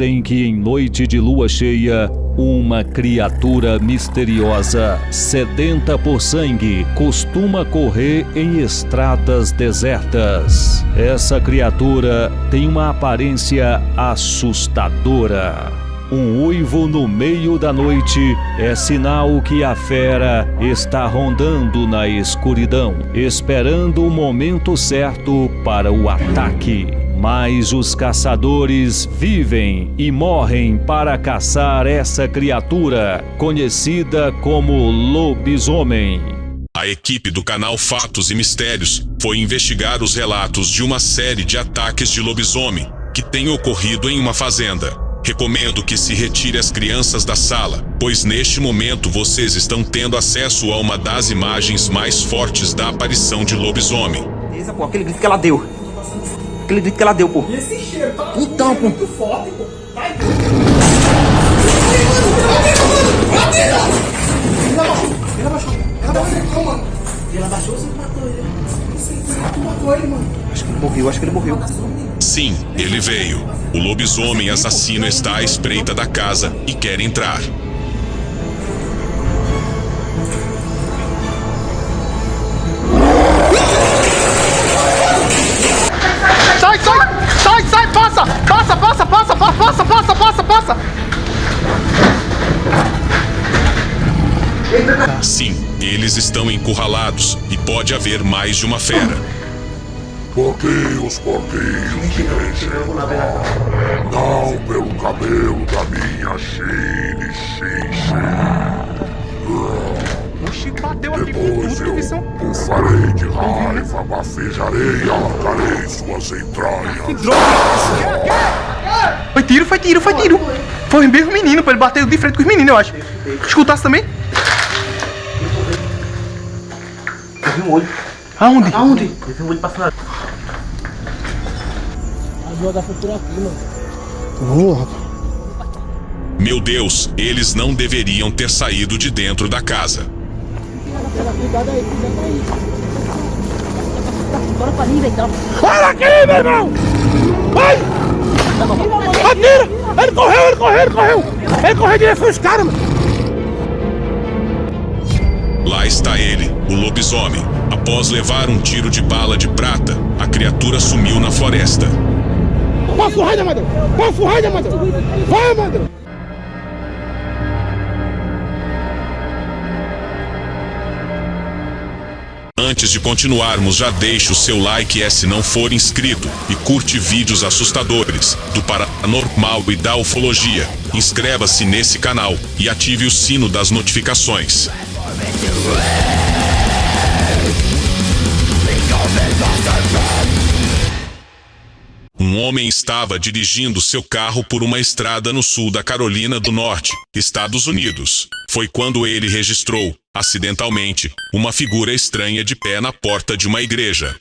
dizem que em noite de lua cheia, uma criatura misteriosa, sedenta por sangue, costuma correr em estradas desertas. Essa criatura tem uma aparência assustadora. Um uivo no meio da noite é sinal que a fera está rondando na escuridão, esperando o momento certo para o ataque. Mas os caçadores vivem e morrem para caçar essa criatura, conhecida como lobisomem. A equipe do canal Fatos e Mistérios foi investigar os relatos de uma série de ataques de lobisomem que tem ocorrido em uma fazenda. Recomendo que se retire as crianças da sala, pois neste momento vocês estão tendo acesso a uma das imagens mais fortes da aparição de lobisomem. Beleza, pô, aquele grito que ela deu. Aquele grito que ela deu, pô. E esse cheiro tá Então, pô. muito forte, pô. Vai. Ela abaixou. Ela abaixou. Ela acertou, mano. Ela abaixou, você matou ele. Você matou ele, mano. Acho que ele morreu, acho que ele morreu. Sim, ele veio. O lobisomem assassino está à espreita da casa e quer entrar. Estão encurralados e pode haver mais de uma fera. Porquinhos, porquinhos, deixem Não pelo cabelo da minha Chine, Xin, O Chico bateu aqui com Depois eu que farei de raiva, bafejarei e arrancarei suas entranhas. Foi tiro, foi tiro, foi tiro! Foi o mesmo menino, pô. Ele bateu de frente com os meninos, eu acho. Escutasse também? Vi um olho. Aonde? Aonde? Eu vi um olho passando. Vamos lá. Meu Deus, eles não deveriam ter saído de dentro da casa. Olha aqui, meu irmão! Vai! Atira! Ele correu, ele correu, ele correu! Ele correu direto os caras, mano! Lá está ele, o lobisomem. Após levar um tiro de bala de prata, a criatura sumiu na floresta. Passa o raio, Amadeu! Passa o raio, Amadeu! Vai, Amadeu! Antes de continuarmos, já deixe o seu like é se não for inscrito e curte vídeos assustadores do paranormal e da ufologia. Inscreva-se nesse canal e ative o sino das notificações. Um homem estava dirigindo seu carro por uma estrada no sul da Carolina do Norte, Estados Unidos. Foi quando ele registrou, acidentalmente, uma figura estranha de pé na porta de uma igreja.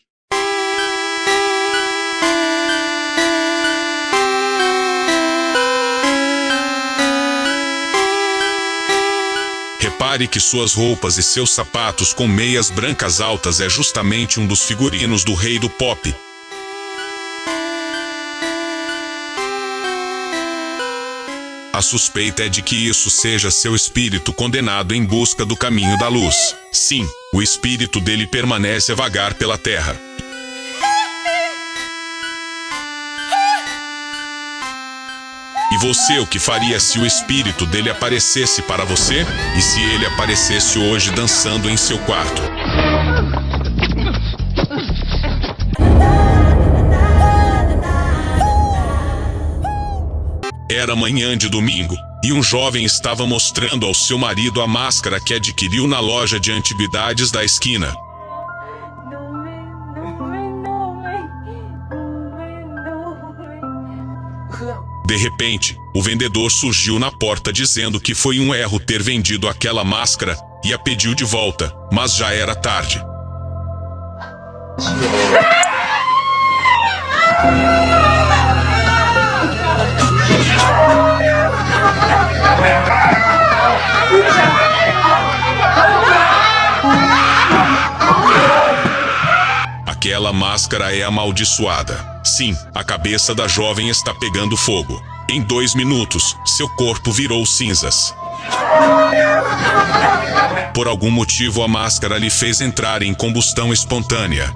Repare que suas roupas e seus sapatos com meias brancas altas é justamente um dos figurinos do rei do pop, A suspeita é de que isso seja seu espírito condenado em busca do caminho da luz. Sim, o espírito dele permanece a vagar pela terra. Você o que faria se o espírito dele aparecesse para você? E se ele aparecesse hoje dançando em seu quarto? Era manhã de domingo, e um jovem estava mostrando ao seu marido a máscara que adquiriu na loja de antiguidades da esquina. De repente, o vendedor surgiu na porta dizendo que foi um erro ter vendido aquela máscara e a pediu de volta, mas já era tarde. Aquela máscara é amaldiçoada. Sim, a cabeça da jovem está pegando fogo. Em dois minutos, seu corpo virou cinzas. Por algum motivo, a máscara lhe fez entrar em combustão espontânea.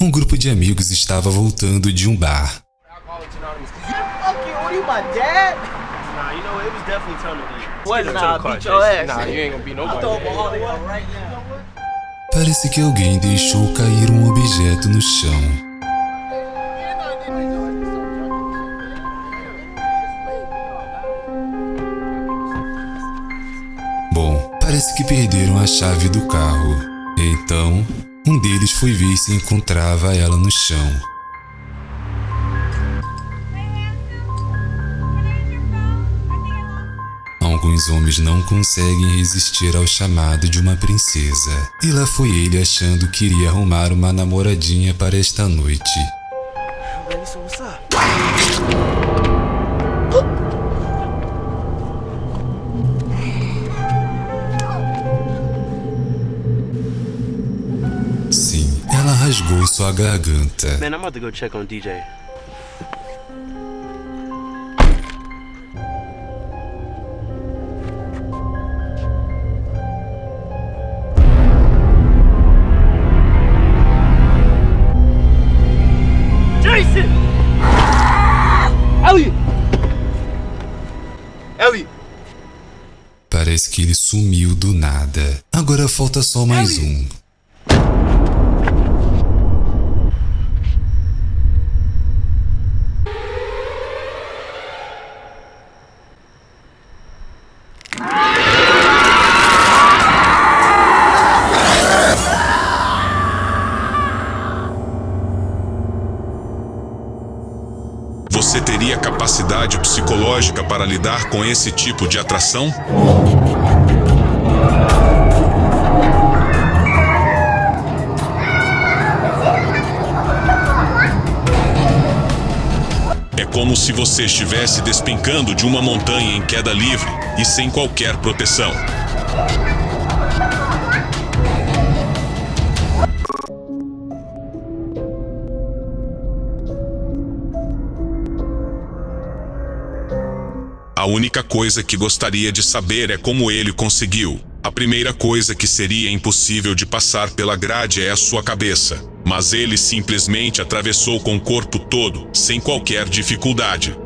Um grupo de amigos estava voltando de um bar. What? Nah, your ass. Nah, you ain't gonna I'll nobody. throw right now. Parece que alguém deixou cair um objeto no chão. Bom, parece que perderam a chave do carro. Então, um deles foi ver se encontrava ela no chão. Alguns homens não conseguem resistir ao chamado de uma princesa. E lá foi ele achando que iria arrumar uma namoradinha para esta noite. Sim, ela rasgou sua garganta. Man, I'm about to go check on DJ. Sumiu do nada. Agora falta só mais um. Você teria capacidade psicológica para lidar com esse tipo de atração? Como se você estivesse despencando de uma montanha em queda livre e sem qualquer proteção. A única coisa que gostaria de saber é como ele conseguiu. A primeira coisa que seria impossível de passar pela grade é a sua cabeça. Mas ele simplesmente atravessou com o corpo todo, sem qualquer dificuldade.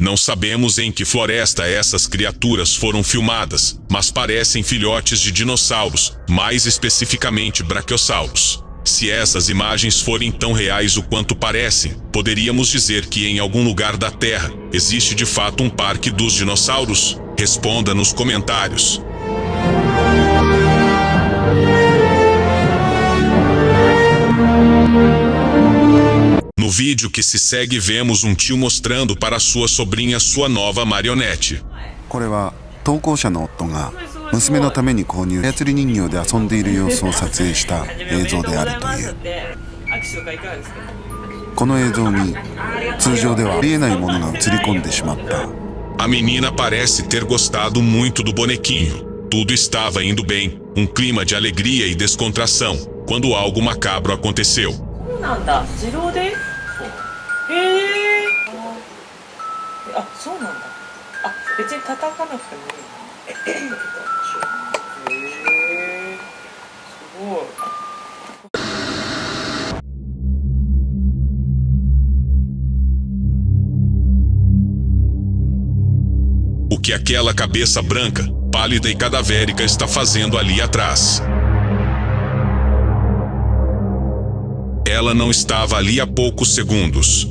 Não sabemos em que floresta essas criaturas foram filmadas, mas parecem filhotes de dinossauros, mais especificamente braquiossauros. Se essas imagens forem tão reais o quanto parecem, poderíamos dizer que em algum lugar da Terra existe de fato um parque dos dinossauros? Responda nos comentários. No vídeo que se segue, vemos um tio mostrando para sua sobrinha sua nova marionete. これは投稿者の夫が娘のために購入操り人形で遊んでいる様子を撮影した映像であるというこの映像に通常ではありえないものが映り込んでしまった a menina parece ter gostado muito do bonequinho. Tudo estava indo bem, um clima de alegria e descontração, quando algo macabro aconteceu. Que aquela cabeça branca, pálida e cadavérica está fazendo ali atrás? Ela não estava ali há poucos segundos.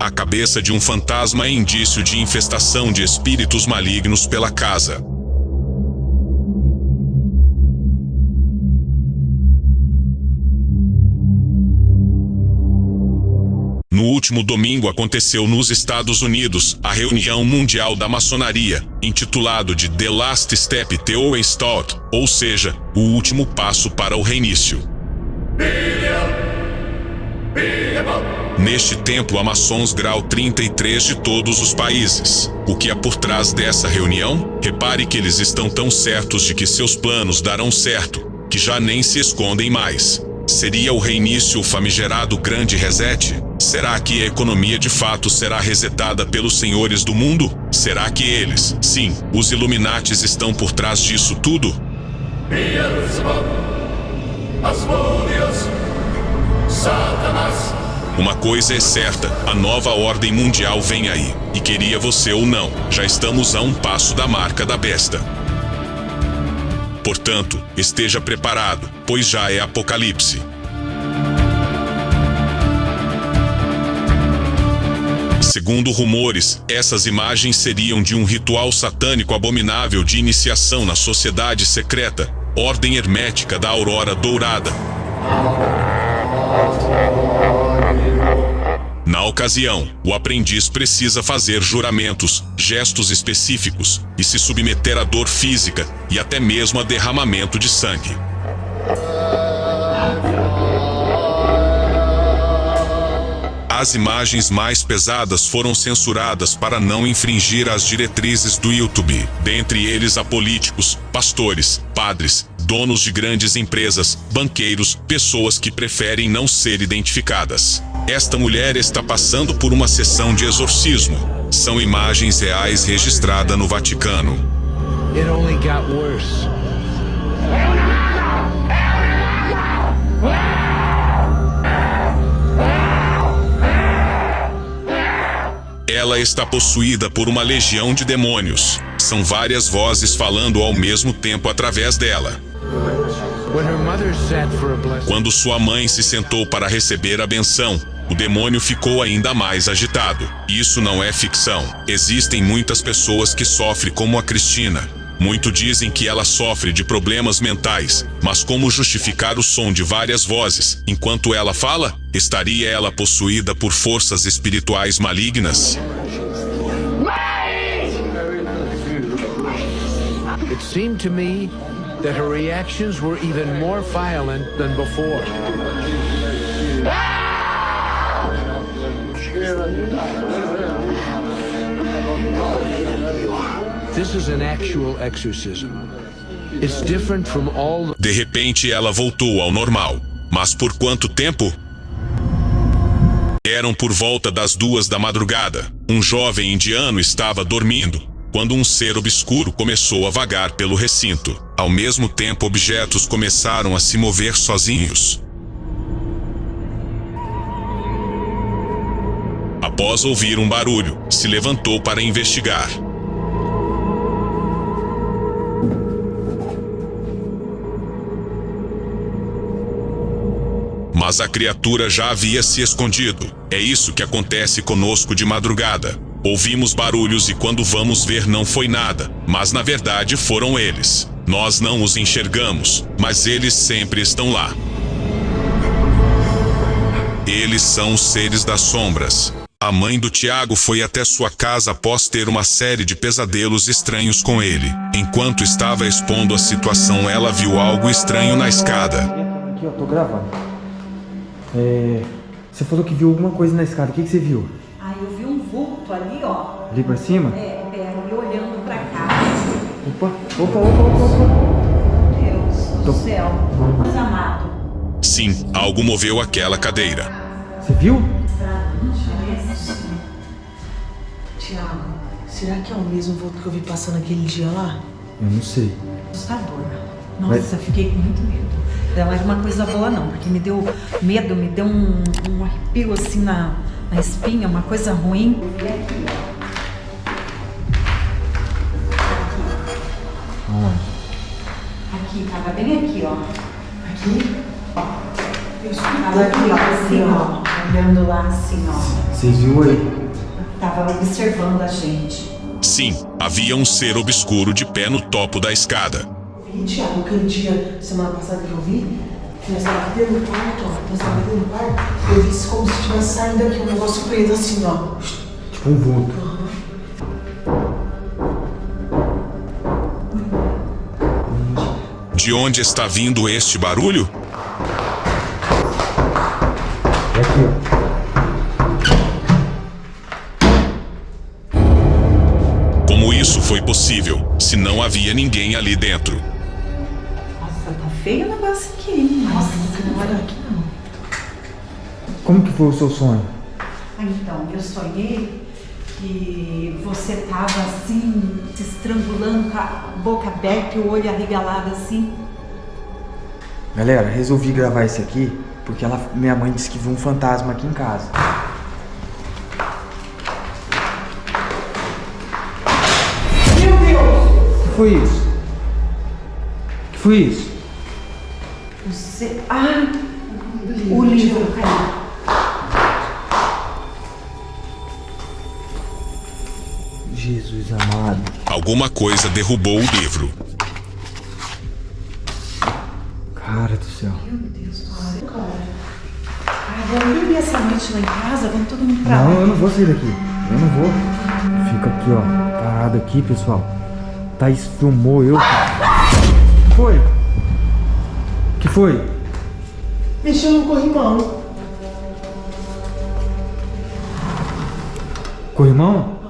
A cabeça de um fantasma é indício de infestação de espíritos malignos pela casa. Último domingo aconteceu nos Estados Unidos a reunião mundial da maçonaria, intitulado de The Last Step to Start, ou seja, o último passo para o reinício. Neste templo há maçons grau 33 de todos os países. O que é por trás dessa reunião? Repare que eles estão tão certos de que seus planos darão certo, que já nem se escondem mais. Seria o reinício o famigerado grande reset? Será que a economia de fato será resetada pelos senhores do mundo? Será que eles, sim, os Illuminates estão por trás disso tudo? Uma coisa é certa, a nova ordem mundial vem aí. E queria você ou não, já estamos a um passo da marca da besta. Portanto, esteja preparado, pois já é Apocalipse. Segundo rumores, essas imagens seriam de um ritual satânico abominável de iniciação na sociedade secreta, Ordem Hermética da Aurora Dourada. Na ocasião, o aprendiz precisa fazer juramentos, gestos específicos e se submeter à dor física e até mesmo a derramamento de sangue. As imagens mais pesadas foram censuradas para não infringir as diretrizes do YouTube, dentre eles a políticos, pastores, padres, donos de grandes empresas, banqueiros, pessoas que preferem não ser identificadas. Esta mulher está passando por uma sessão de exorcismo. São imagens reais registradas no Vaticano. It only got worse. Ela está possuída por uma legião de demônios. São várias vozes falando ao mesmo tempo através dela. Quando sua mãe se sentou para receber a benção, o demônio ficou ainda mais agitado. Isso não é ficção. Existem muitas pessoas que sofrem como a Cristina. Muito dizem que ela sofre de problemas mentais, mas como justificar o som de várias vozes enquanto ela fala? Estaria ela possuída por forças espirituais malignas? It seemed to me that her reactions were even more violent than before. This is an actual exorcism. It's different from all De repente ela voltou ao normal. Mas por quanto tempo? Eram por volta das duas da madrugada. Um jovem indiano estava dormindo, quando um ser obscuro começou a vagar pelo recinto. Ao mesmo tempo objetos começaram a se mover sozinhos. Após ouvir um barulho, se levantou para investigar. Mas a criatura já havia se escondido. É isso que acontece conosco de madrugada. Ouvimos barulhos e quando vamos ver não foi nada, mas na verdade foram eles. Nós não os enxergamos, mas eles sempre estão lá. Eles são os seres das sombras. A mãe do Tiago foi até sua casa após ter uma série de pesadelos estranhos com ele. Enquanto estava expondo a situação, ela viu algo estranho na escada. Aqui, ó, tô gravando. É, você falou que viu alguma coisa na escada. O que, que você viu? Vulto ali, ó. Ali pra cima? É, é, ali olhando pra cá. Opa, opa, opa, opa, opa. Deus do céu. Deus amado. Sim, algo moveu aquela cadeira. Você viu? Tiago, será que é o mesmo vulto que eu vi passando aquele dia lá? Eu não sei. Assustador. Nossa, Mas- fiquei com muito medo. Não era uma coisa boa não, porque me deu medo, me deu um, um arrepio assim na, na espinha, uma coisa ruim. Aqui, tava bem aqui, ó. Aqui? Tava aqui, ó, assim, ó. Olhando lá, assim, ó. Vocês viu aí? Tava observando a gente. Sim, havia um ser obscuro de pé no topo da escada. Vi, Tiago, aquele dia, semana passada que eu vi, Nós estava aqui dentro do quarto, ó. Nós estava aqui dentro do quarto. Eu vi como se estivesse saindo daqui um negócio preto assim, ó. Tipo um vulto. De onde está vindo este barulho? É aqui, Como isso foi possível, se não havia ninguém ali dentro? Feio o negócio aqui, hein? Nossa, não vai aqui não. Como que foi o seu sonho? Ah, então, eu sonhei que você tava assim, se estrangulando com a boca aberta e o olho arregalado assim. Galera, resolvi gravar esse aqui porque ela, minha mãe disse que viu um fantasma aqui em casa. Meu Deus! O que foi isso? O que foi isso? Você. Ah! O livro caiu. Jesus amado. Alguma coisa derrubou o livro. Cara do céu. Meu Deus, cara. Ah, vamos essa noite lá em casa? Vamos todo mundo pra Não, eu não vou sair daqui. Eu não vou. Fica aqui, ó. Parado aqui, pessoal. Thaís filmou eu. O que foi? O que foi? Mexeu no corrimão. Corrimão?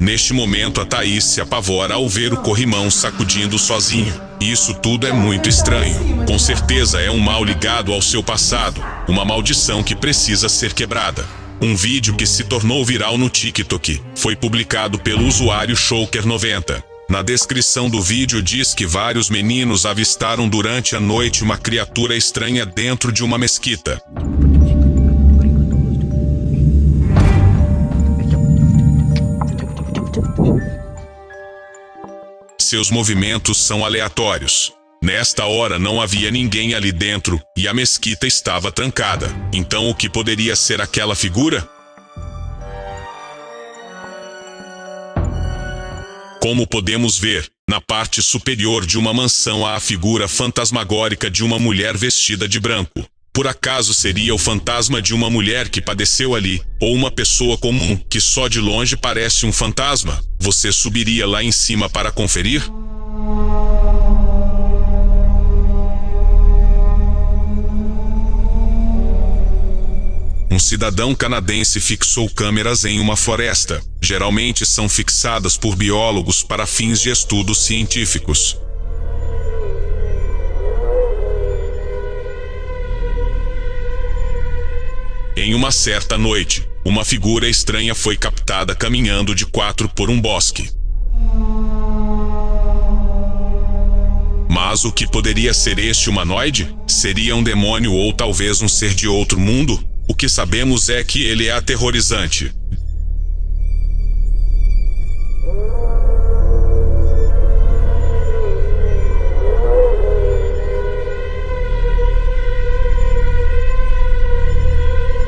Neste momento, a Thaís se apavora ao ver o corrimão sacudindo sozinho. Isso tudo é muito estranho. Com certeza é um mal ligado ao seu passado, uma maldição que precisa ser quebrada. Um vídeo que se tornou viral no TikTok foi publicado pelo usuário Showker90. Na descrição do vídeo diz que vários meninos avistaram durante a noite uma criatura estranha dentro de uma mesquita. Seus movimentos são aleatórios. Nesta hora não havia ninguém ali dentro e a mesquita estava trancada. Então o que poderia ser aquela figura? Como podemos ver, na parte superior de uma mansão há a figura fantasmagórica de uma mulher vestida de branco. Por acaso seria o fantasma de uma mulher que padeceu ali, ou uma pessoa comum que só de longe parece um fantasma? Você subiria lá em cima para conferir? Um cidadão canadense fixou câmeras em uma floresta. Geralmente são fixadas por biólogos para fins de estudos científicos. Em uma certa noite, uma figura estranha foi captada caminhando de quatro por um bosque. Mas o que poderia ser este humanoide? Seria um demônio ou talvez um ser de outro mundo? O que sabemos é que ele é aterrorizante.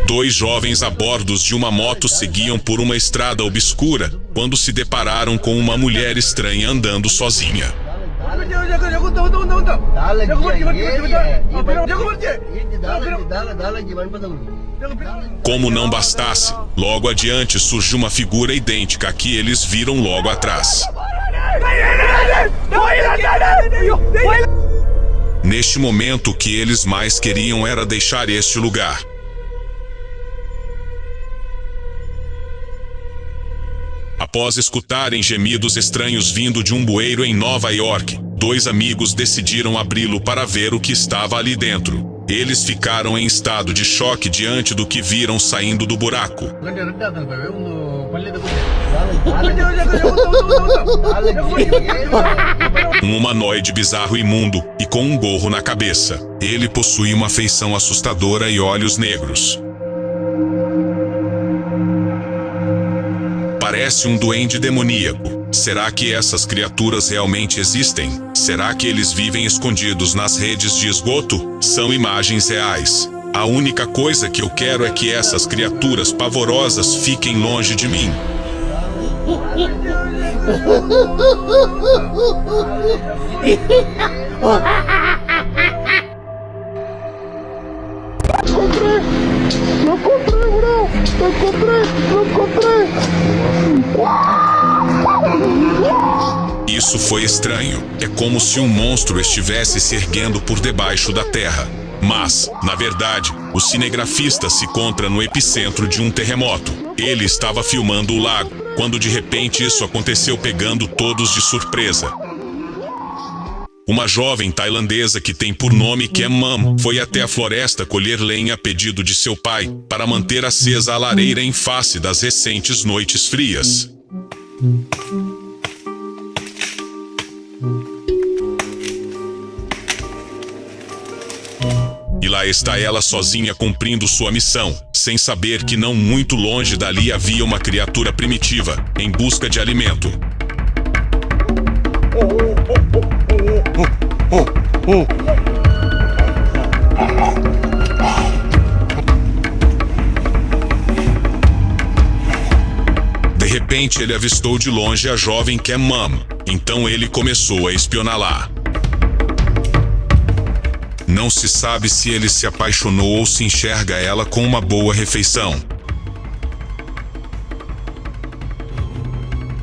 Dois jovens a bordos de uma moto seguiam por uma estrada obscura quando se depararam com uma mulher estranha andando sozinha. Como não bastasse, logo adiante surge uma figura idêntica a que eles viram logo atrás. Neste momento, o que eles mais queriam era deixar este lugar. Após escutarem gemidos estranhos vindo de um bueiro em Nova York, dois amigos decidiram abri-lo para ver o que estava ali dentro. Eles ficaram em estado de choque diante do que viram saindo do buraco. Um humanoide bizarro e imundo e com um gorro na cabeça. Ele possui uma feição assustadora e olhos negros. Parece um duende demoníaco. Será que essas criaturas realmente existem? Será que eles vivem escondidos nas redes de esgoto? São imagens reais. A única coisa que eu quero é que essas criaturas pavorosas fiquem longe de mim. Não comprei, não comprei, não comprei, não comprei. Isso foi estranho. É como se um monstro estivesse se erguendo por debaixo da terra. Mas, na verdade, o cinegrafista se encontra no epicentro de um terremoto. Ele estava filmando o lago, quando de repente isso aconteceu pegando todos de surpresa. Uma jovem tailandesa que tem por nome Mam foi até a floresta colher lenha a pedido de seu pai para manter acesa a lareira em face das recentes noites frias. Lá está ela sozinha cumprindo sua missão, sem saber que não muito longe dali havia uma criatura primitiva, em busca de alimento. De repente ele avistou de longe a jovem que é então ele começou a espioná-la. Não se sabe se ele se apaixonou ou se enxerga ela com uma boa refeição.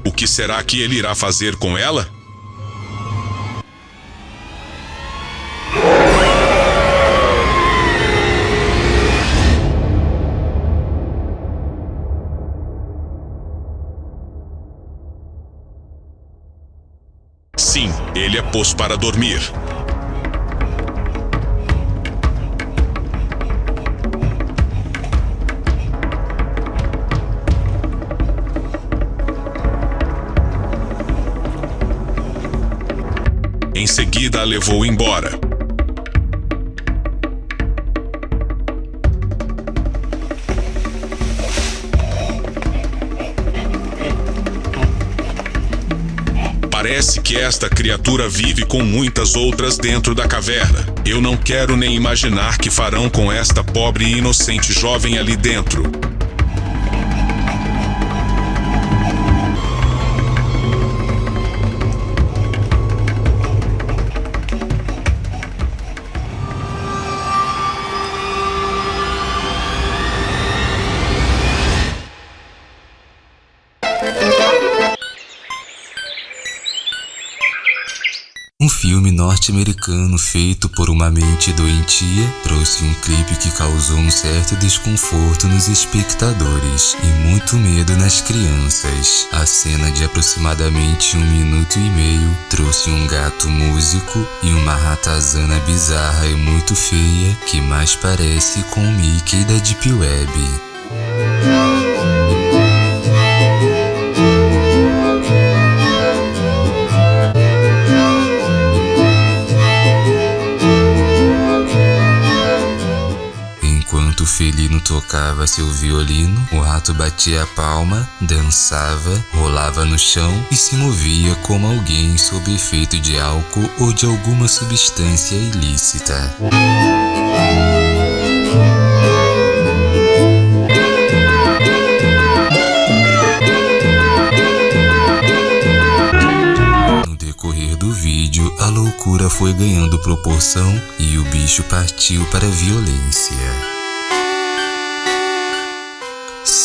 O que será que ele irá fazer com ela? Sim, ele é pôs para dormir. Em seguida a levou embora. Parece que esta criatura vive com muitas outras dentro da caverna. Eu não quero nem imaginar que farão com esta pobre e inocente jovem ali dentro. Norte-americano feito por uma mente doentia trouxe um clipe que causou um certo desconforto nos espectadores e muito medo nas crianças. A cena de aproximadamente um minuto e meio trouxe um gato músico e uma ratazana bizarra e muito feia que mais parece com o Mickey da Deep Web. Felino tocava seu violino, o rato batia a palma, dançava, rolava no chão e se movia como alguém sob efeito de álcool ou de alguma substância ilícita. Vídeo, a loucura foi ganhando proporção e o bicho partiu para a violência.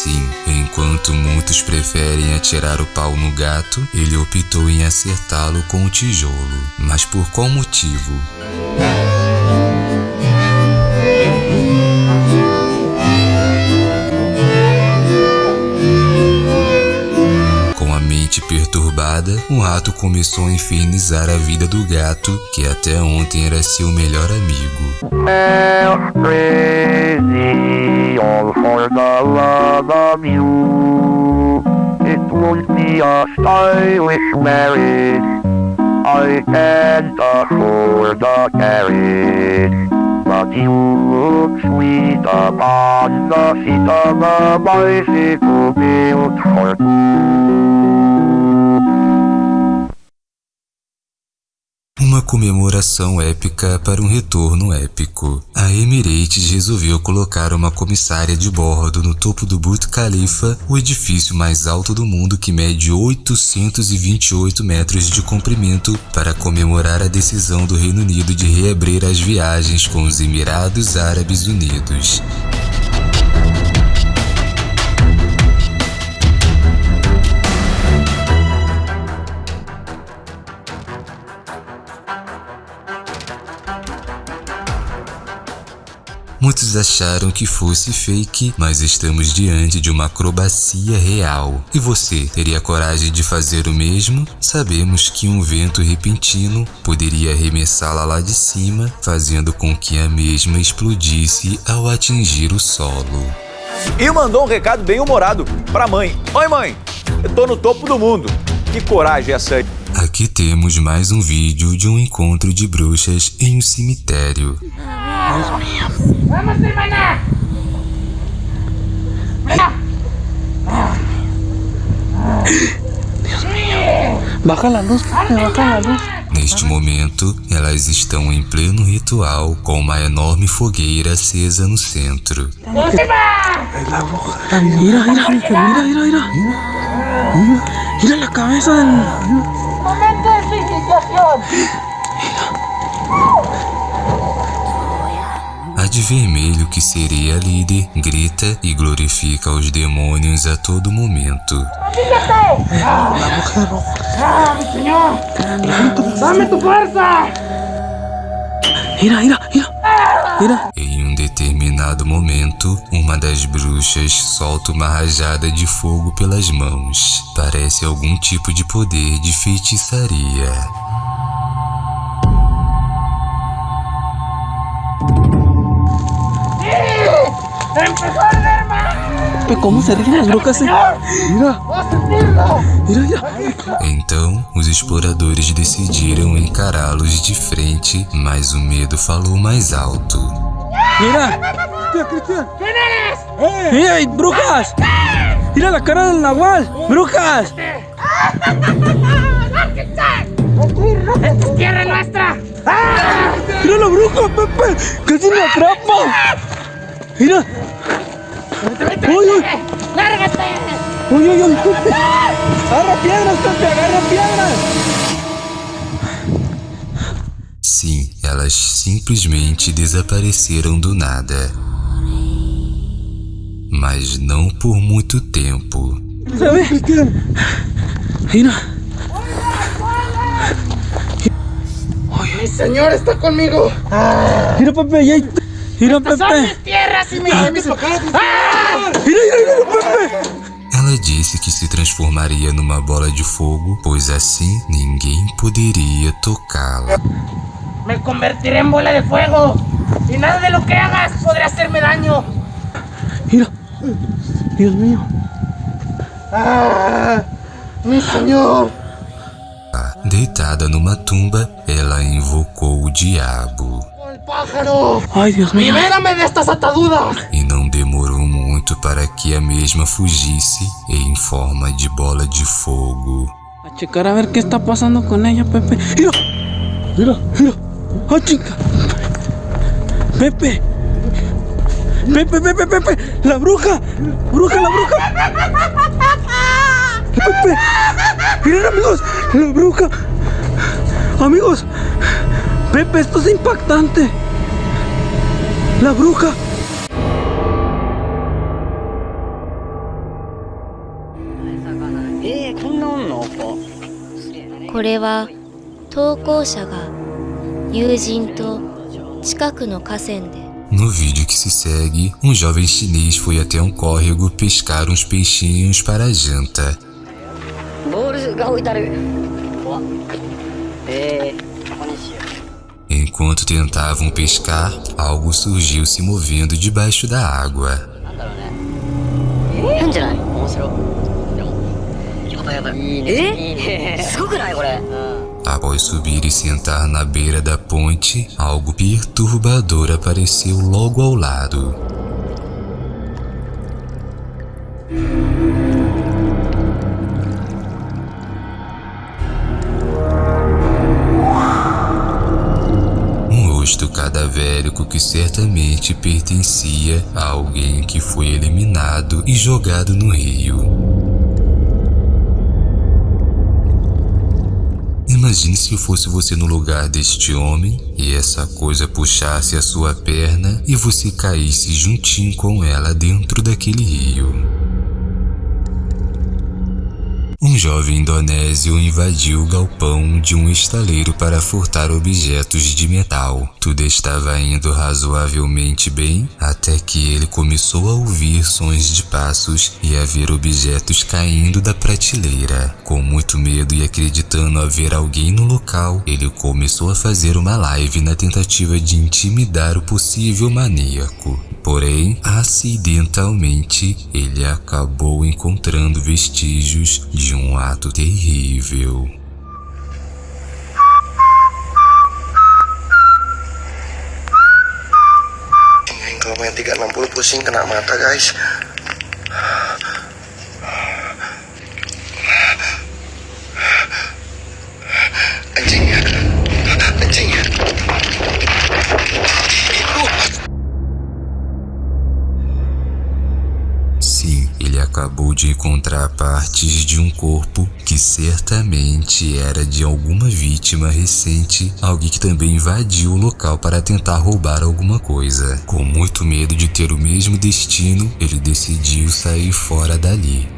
Sim, enquanto muitos preferem atirar o pau no gato, ele optou em acertá-lo com o tijolo. Mas por qual motivo? Perturbada, o rato começou a infernizar a vida do gato, que até ontem era seu melhor amigo. crazy all for the love of you. It won't be a stylish marriage. I can't afford the carriage. But you look sweet upon the seat of a bicycle built for two. Uma comemoração épica para um retorno épico. A Emirates resolveu colocar uma comissária de bordo no topo do Burj Khalifa, o edifício mais alto do mundo que mede 828 metros de comprimento, para comemorar a decisão do Reino Unido de reabrir as viagens com os Emirados Árabes Unidos. Muitos acharam que fosse fake, mas estamos diante de uma acrobacia real. E você teria coragem de fazer o mesmo? Sabemos que um vento repentino poderia arremessá-la lá de cima, fazendo com que a mesma explodisse ao atingir o solo. E mandou um recado bem humorado pra mãe. Oi mãe, eu tô no topo do mundo. Que coragem essa aí. Aqui temos mais um vídeo de um encontro de bruxas em um cemitério. ¡Vamos, hermana! Baja la luz, baja la luz. Neste momento, elas estão em pleno ritual com uma enorme fogueira acesa no centro. Mira, mira, mira, mira, mira. Mira la cabeza del. ¡Momento de su de vermelho, que seria líder, grita e glorifica os demônios a todo momento. Mira, mira. Mira. Em um determinado momento, uma das bruxas solta uma rajada de fogo pelas mãos. Parece algum tipo de poder de feitiçaria. ¡Empezó a arder más! Pepe, ¿cómo se ríen las brujas? eh? Mira, mira, mira. Então, os exploradores decidiram encará-los de frente, mas o medo falou mais alto. Mira. ¿Quién eres? Mira, hay brujas. Mira la cara del nahual. Brujas. ¡Esta es tierra nuestra! Mira la bruja, Pepe. Casi me atrapa. Mira. Uy, uy. ¡Lárgate! Uy, uy, uy. Agarra piedras, Pepe, agarra piedras. Sim, elas simplesmente desapareceram do nada. Mas não por muito tempo. ¿Sabes? Mira. ¡Mi señor está conmigo! Mira, Pepe, ya hay- Mira, ¡Estas son Pepe. mis tierras y mis... ¡Ah! Mira, mira, mira, Pepe. Ela disse que se transformaria numa bola de fogo, pois assim ninguém poderia tocá-la. Me convertiré en bola de fuego y nada de lo que hagas podrá hacerme daño. Mira. Dios mío. ¡Ah! ¡Mi señor! Deitada numa tumba, ela invocou o diabo. ¡El pájaro! Ay, Dios mío. ¡Libérame de estas ataduras! E não demorou muito para que a mesma fugisse em forma de bola de fogo. A checar a ver qué está pasando con ella, Pepe. Mira. Mira, mira. ¡Ah, chica! Pepe. Pepe, Pepe, Pepe. La bruja. Bruja, la bruja. Pepe. Miren, amigos. La bruja. Amigos. Pepe, esto es impactante. La bruja. これは投稿者が友人と近くの河川で No vídeo que se segue, um jovem chinês foi até um córrego pescar uns peixinhos para a janta. Enquanto tentavam pescar, algo surgiu se movendo debaixo da água. Após subir e sentar na beira da ponte, algo perturbador apareceu logo ao lado. Cadavérico que certamente pertencia a alguém que foi eliminado e jogado no rio. Imagine se fosse você no lugar deste homem e essa coisa puxasse a sua perna e você caísse juntinho com ela dentro daquele rio. Um jovem indonésio invadiu o galpão de um estaleiro para furtar objetos de metal. Tudo estava indo razoavelmente bem até que ele começou a ouvir sons de passos e a ver objetos caindo da prateleira. Com muito medo e acreditando haver alguém no local, ele começou a fazer uma live na tentativa de intimidar o possível maníaco. Porém, acidentalmente, ele acabou encontrando vestígios de um ato terrível. Kalau main 360 pusing kena mata guys Anjing acabou de encontrar partes de um corpo que certamente era de alguma vítima recente, alguém que também invadiu o local para tentar roubar alguma coisa. Com muito medo de ter o mesmo destino, ele decidiu sair fora dali.